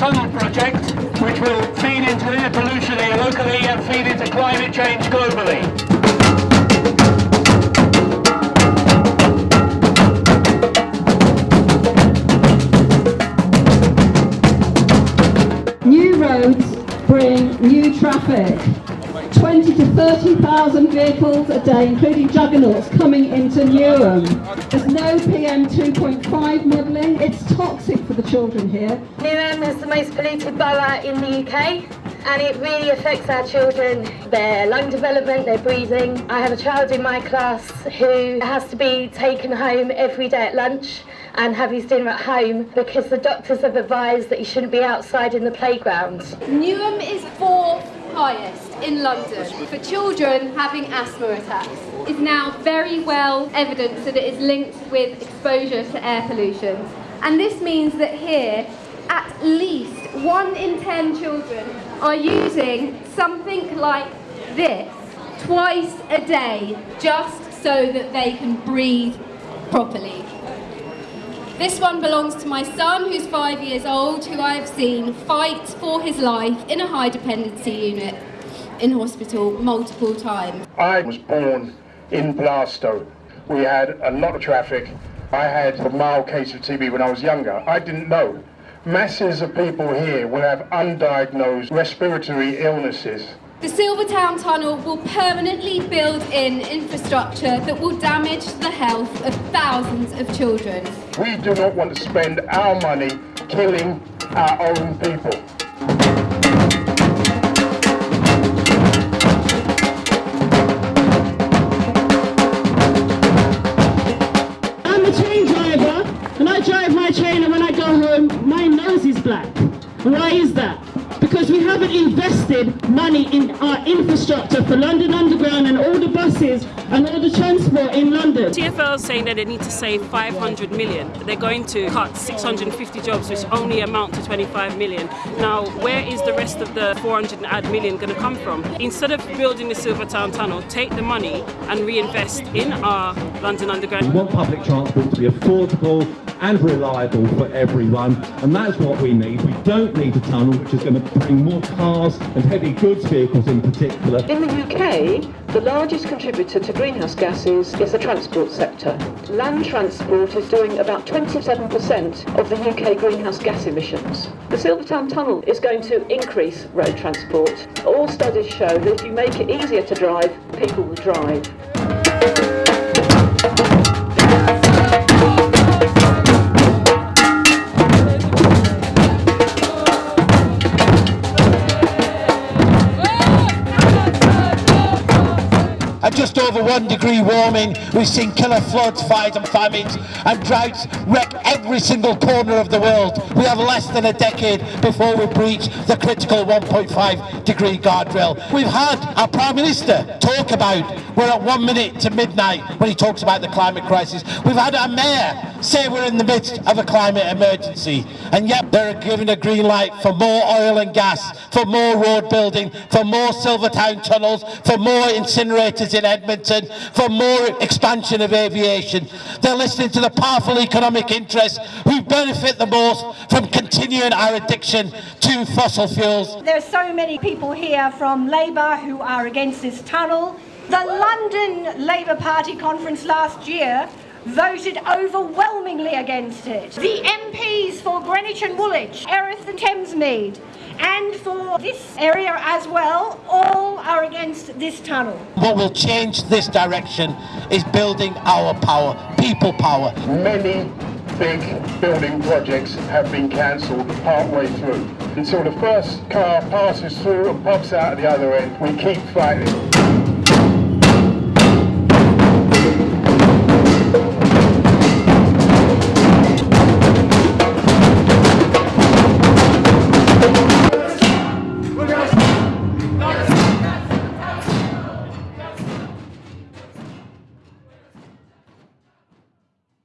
tunnel project, which will feed into air pollution here locally and feed into climate change globally. New roads bring new traffic. 20 to 30,000 vehicles a day, including juggernauts, coming into Newham. There's no PM 2.5 modelling. It's toxic for the children here. Newham is the most polluted borough in the UK and it really affects our children, their lung development, their breathing. I have a child in my class who has to be taken home every day at lunch and have his dinner at home because the doctors have advised that he shouldn't be outside in the playground. Newham is fourth highest in London for children having asthma attacks. is now very well evidenced that it is linked with exposure to air pollution. And this means that here, at least one in ten children are using something like this twice a day just so that they can breathe properly. This one belongs to my son, who's five years old, who I have seen fight for his life in a high dependency unit in hospital multiple times. I was born in Blasto. We had a lot of traffic. I had a mild case of TB when I was younger. I didn't know. Masses of people here will have undiagnosed respiratory illnesses. The Silvertown Tunnel will permanently build in infrastructure that will damage the health of thousands of children. We do not want to spend our money killing our own people. I'm a train driver, and I drive my train, and when I go home, my nose is black. Why is that? Because we haven't invested money in our infrastructure for London Underground and all the buses and all the transport in London. TfL is saying that they need to save 500 million. They're going to cut 650 jobs, which only amount to 25 million. Now, where is the rest of the 400 odd million going to come from? Instead of building the Silvertown Tunnel, take the money and reinvest in our London Underground. We want public transport to be affordable and reliable for everyone, and that's what we need. We don't need a tunnel which is going to bring more cars and heavy goods vehicles in particular. In the UK, the largest contributor to greenhouse gases is the transport sector. Land transport is doing about 27% of the UK greenhouse gas emissions. The Silvertown Tunnel is going to increase road transport. All studies show that if you make it easier to drive, people will drive. Just over one degree warming, we've seen killer floods, fires and famines and droughts wreck every single corner of the world. We have less than a decade before we breach the critical 1.5 degree guardrail. We've had our Prime Minister talk about we're at one minute to midnight when he talks about the climate crisis. We've had our Mayor say we're in the midst of a climate emergency and yet they're giving a green light for more oil and gas, for more road building, for more Silvertown tunnels, for more incinerators in Edmonton, for more expansion of aviation. They're listening to the powerful economic interests who benefit the most from continuing our addiction to fossil fuels. There are so many people here from Labour who are against this tunnel. The London Labour Party conference last year voted overwhelmingly against it. The MPs for Greenwich and Woolwich, Erith and Thamesmead, and for this area as well, all are against this tunnel. What will change this direction is building our power, people power. Many big building projects have been cancelled partway through. Until the first car passes through and pops out at the other end, we keep fighting.